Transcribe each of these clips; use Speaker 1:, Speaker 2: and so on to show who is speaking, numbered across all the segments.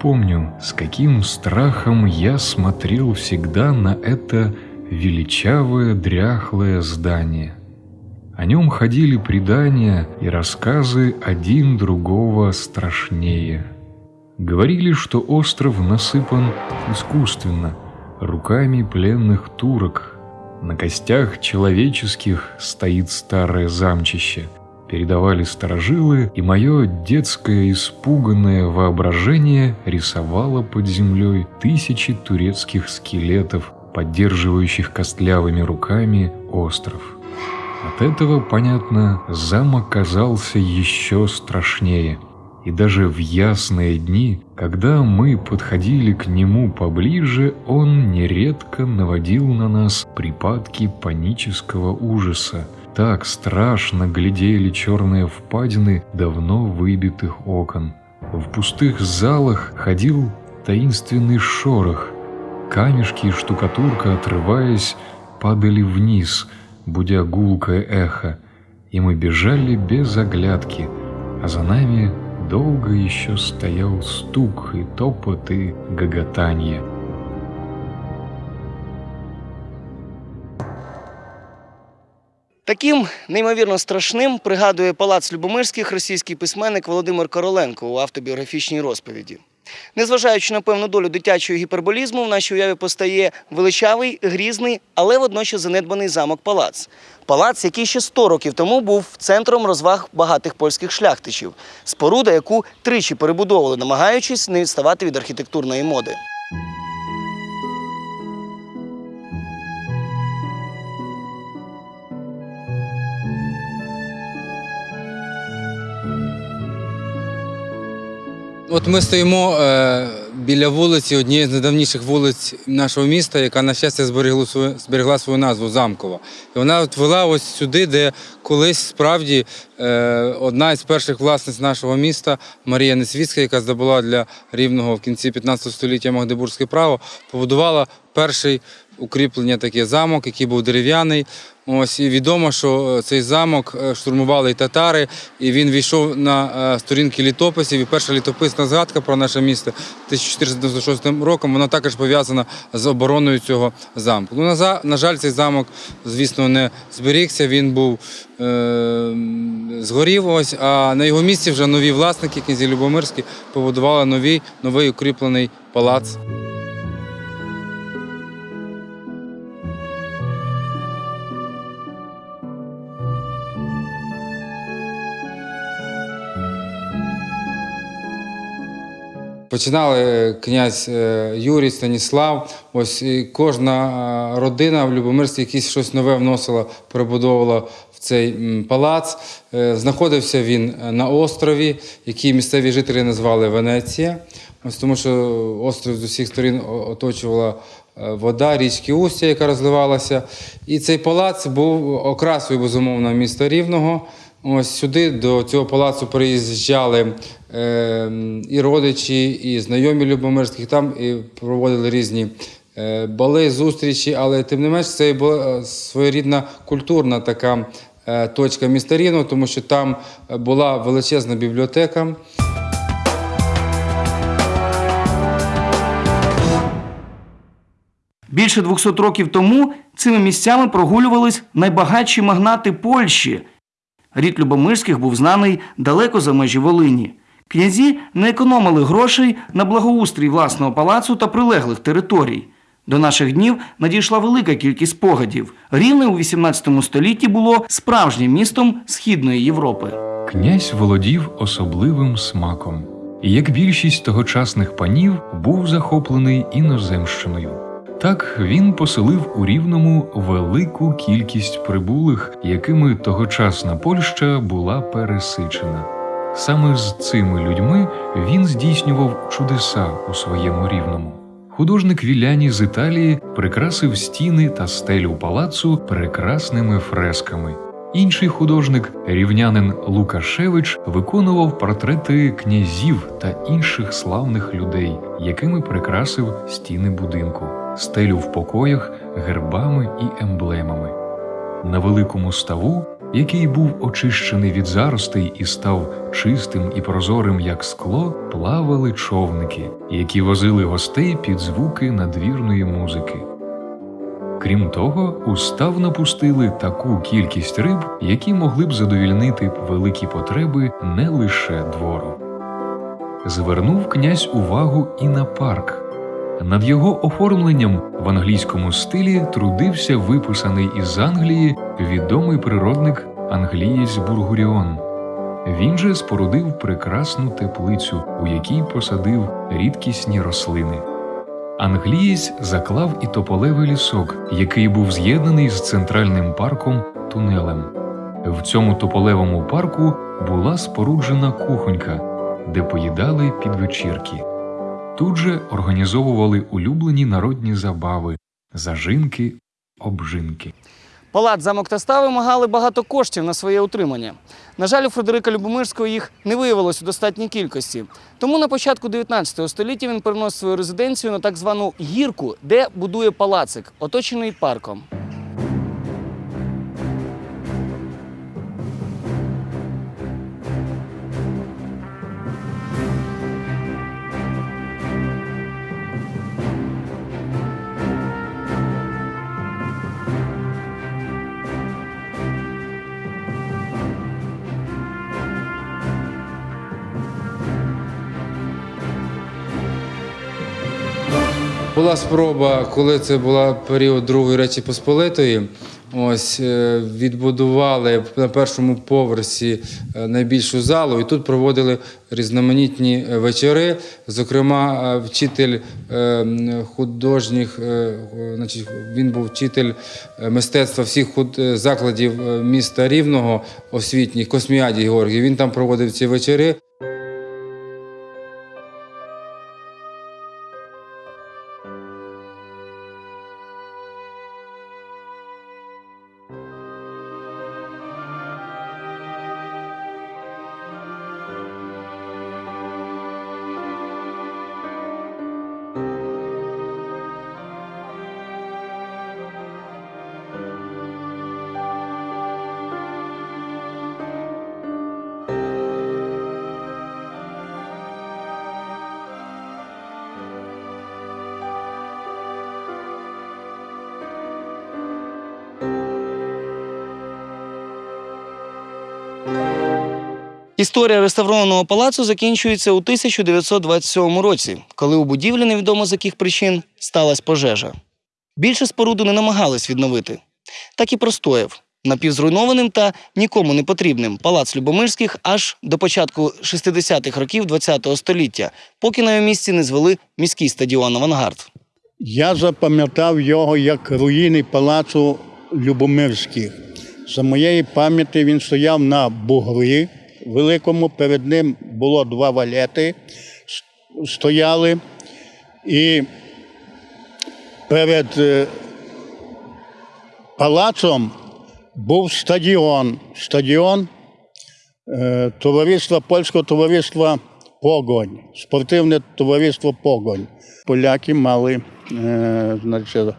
Speaker 1: Помню, с каким страхом я смотрел всегда на это величавое дряхлое здание. О нем ходили предания и рассказы один другого страшнее. Говорили, что остров насыпан искусственно, руками пленных турок. На костях человеческих стоит старое замчище. Передавали сторожилы, и мое детское испуганное воображение рисовало под землей тысячи турецких скелетов, поддерживающих костлявыми руками остров. От этого, понятно, замок казался еще страшнее. И даже в ясные дни, когда мы подходили к нему поближе, он нередко наводил на нас припадки панического ужаса. Так страшно глядели черные впадины давно выбитых окон. В пустых залах ходил таинственный шорох. Камешки и штукатурка, отрываясь, падали вниз – будя гулкое эхо, и мы бежали без оглядки, а за нами долго еще стоял стук и топот и гоготанье.
Speaker 2: Таким неймовірно страшним пригадує палац Любомирських російський письменник Володимир Короленко у автобіографічній розповіді. Незважаючи на певну долю дитячого гіперболізму, в нашій уяві постає величавий, грізний, але водночас занедбаний замок палац. Палац, який ще 100 років тому був центром розваг багатих польських шляхтичів, споруда, яку тричі перебудовували, намагаючись не відставати від архітектурної моди.
Speaker 3: От ми стоїмо е, біля вулиці, однієї з найдавніших вулиць нашого міста, яка, на щастя, зберегла свою, зберегла свою назву Замкова. І вона от вела ось сюди, де колись справді е, одна із перших власниць нашого міста, Марія Несвітська, яка здобула для рівного в кінці 15 століття Магдебурзьке право, побудувала перший укріплення такий замок, який був дерев'яний. Ось і відомо, що е, цей замок е, штурмували й татари, і він війшов на сторінки літописів. І перша літописна згадка про наше місто 1496 роком. Вона також пов'язана з обороною цього замку. Ну, на, жаль, цей замок, звісно, не зберігся. Він був е, згорів. Ось, а на його місці вже нові власники, князі Любомирські, побудували новий, новий укріплений палац. Починали е, князь е, Юрій, Станіслав. Ось і кожна е, родина в Любомирській якесь щось нове вносила, перебудовувала в цей палац. Знаходився він на острові, який місцеві жителі назвали Венеція. Ось тому, що острів з усіх сторін оточувала вода, річки Устя, яка розливалася. І цей палац був окрасою, безумовно, міста Рівного. Ось сюди до цього палацу приїжджали і родичі, і знайомі Любомирських. Там і проводили різні е, бали, зустрічі, але тим не менш це була е, своєрідна культурна така е, точка міста Рівного, тому що там була величезна бібліотека.
Speaker 2: Більше 200 років тому цими місцями прогулювались найбагатші магнати Польщі. Рід Любомирських був знаний далеко за межі Волині. Князі не економили грошей на благоустрій власного палацу та прилеглих територій. До наших днів надійшла велика кількість спогадів. Рівне у 18 столітті було справжнім містом Східної Європи.
Speaker 1: Князь володів особливим смаком, і як більшість тогочасних панів був захоплений іноземщиною. Так він поселив у Рівному велику кількість прибулих, якими тогочасна Польща була пересичена. Саме з цими людьми він здійснював чудеса у своєму рівному. Художник Віляні з Італії прикрасив стіни та стелю палацу прекрасними фресками. Інший художник, рівнянин Лукашевич, виконував портрети князів та інших славних людей, якими прикрасив стіни будинку, стелю в покоях гербами і емблемами. На великому ставу який був очищений від заростей і став чистим і прозорим, як скло, плавали човники, які возили гостей під звуки надвірної музики. Крім того, у став напустили таку кількість риб, які могли б задовільнити великі потреби не лише двору. Звернув князь увагу і на парк. Над його оформленням в англійському стилі трудився виписаний із Англії відомий природник англієць Бургуріон. Він же спорудив прекрасну теплицю, у якій посадив рідкісні рослини. Англієць заклав і тополевий лісок, який був з'єднаний з центральним парком тунелем. В цьому тополевому парку була споруджена кухонька, де поїдали підвечірки. Тут же організовували улюблені народні забави, зажинки, обжинки.
Speaker 2: Палац, замок та став вимагали багато коштів на своє утримання. На жаль, у Фредерика Любомирського їх не виявилось у достатній кількості. Тому на початку 19 століття він переносить свою резиденцію на так звану гірку, де будує палацик, оточений парком.
Speaker 3: Була спроба, коли це була період Другої Речі Посполитої. Ось е, відбудували на першому поверсі е, найбільшу залу, і тут проводили різноманітні е, вечори. Зокрема, вчитель художніх, значить, він був вчитель мистецтва всіх закладів міста Рівного освітніх, Косміадій Георгій. Він там проводив ці вечори.
Speaker 2: Історія реставрованого палацу закінчується у 1927 році, коли у будівлі невідомо з яких причин сталася пожежа. Більше споруду не намагались відновити. Так і простояв напівзруйнованим та нікому не потрібним палац Любомирських аж до початку 60-х років ХХ століття, поки на його місці не звели міський стадіон Авангард.
Speaker 4: Я запам'ятав його як руїни палацу Любомирських. За моєї пам'яті він стояв на бугрі великому. Перед ним було два валети, стояли. І перед е, палацом був стадіон. Стадіон е, товариства польського товариства Погонь, спортивне товариство Погонь. Поляки мали е, значить,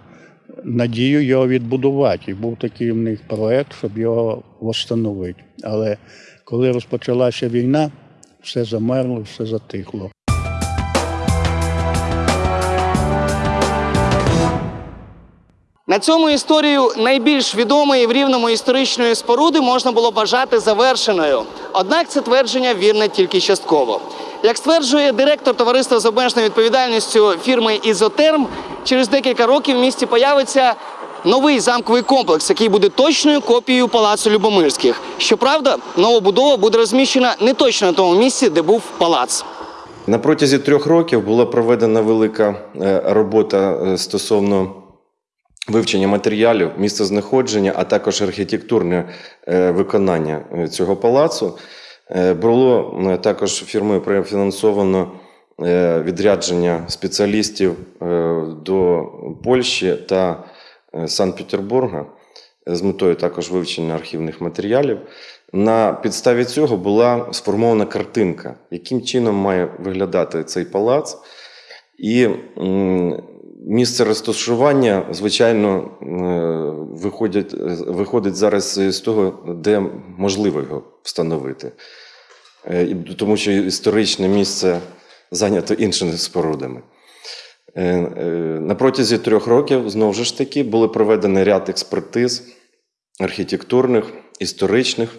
Speaker 4: надію його відбудувати. І був такий в них проект, щоб його встановити. Але коли розпочалася війна, все замерло, все затихло.
Speaker 2: На цьому історію найбільш відомої в рівному історичної споруди можна було вважати завершеною. Однак це твердження вірне тільки частково. Як стверджує директор товариства з обмеженою відповідальністю фірми Ізотерм, через декілька років в місті появиться новий замковий комплекс, який буде точною копією палацу Любомирських. Щоправда, нова будова буде розміщена не точно на тому місці, де був палац.
Speaker 5: На протязі трьох років була проведена велика е, робота е, стосовно вивчення матеріалів, місцезнаходження, а також архітектурне е, виконання цього палацу. Було також фірмою профінансовано відрядження спеціалістів до Польщі та Санкт-Петербурга з метою також вивчення архівних матеріалів. На підставі цього була сформована картинка, яким чином має виглядати цей палац. І Місце розташування, звичайно, е, виходять, е, виходить зараз з того, де можливо його встановити. Е, Тому що історичне місце зайнято іншими спорудами. Е, е, На протязі трьох років, знову ж таки, були проведені ряд експертиз архітектурних, історичних.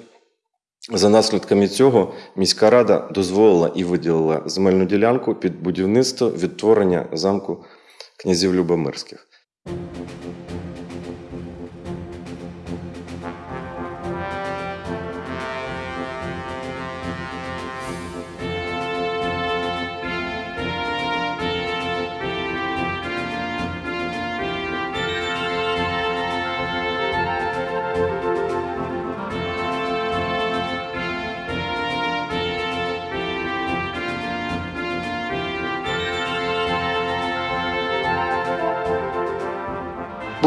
Speaker 5: За наслідками цього міська рада дозволила і виділила земельну ділянку під будівництво відтворення замку князів Любомирських.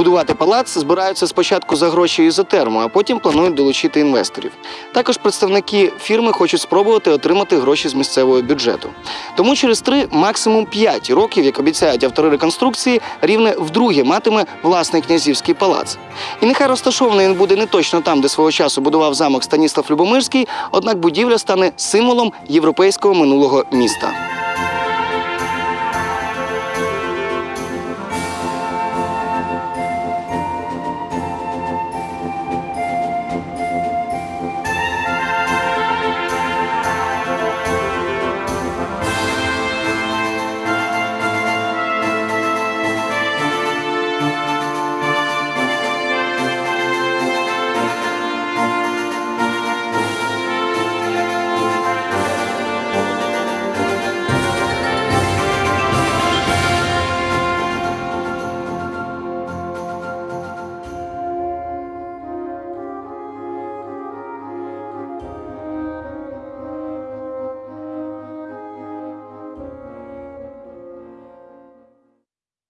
Speaker 2: Будувати палац збираються спочатку за гроші ізотерму, а потім планують долучити інвесторів. Також представники фірми хочуть спробувати отримати гроші з місцевого бюджету. Тому через три, максимум п'ять років, як обіцяють автори реконструкції, рівне вдруге матиме власний князівський палац. І нехай розташований він буде не точно там, де свого часу будував замок Станіслав Любомирський, однак будівля стане символом європейського минулого міста.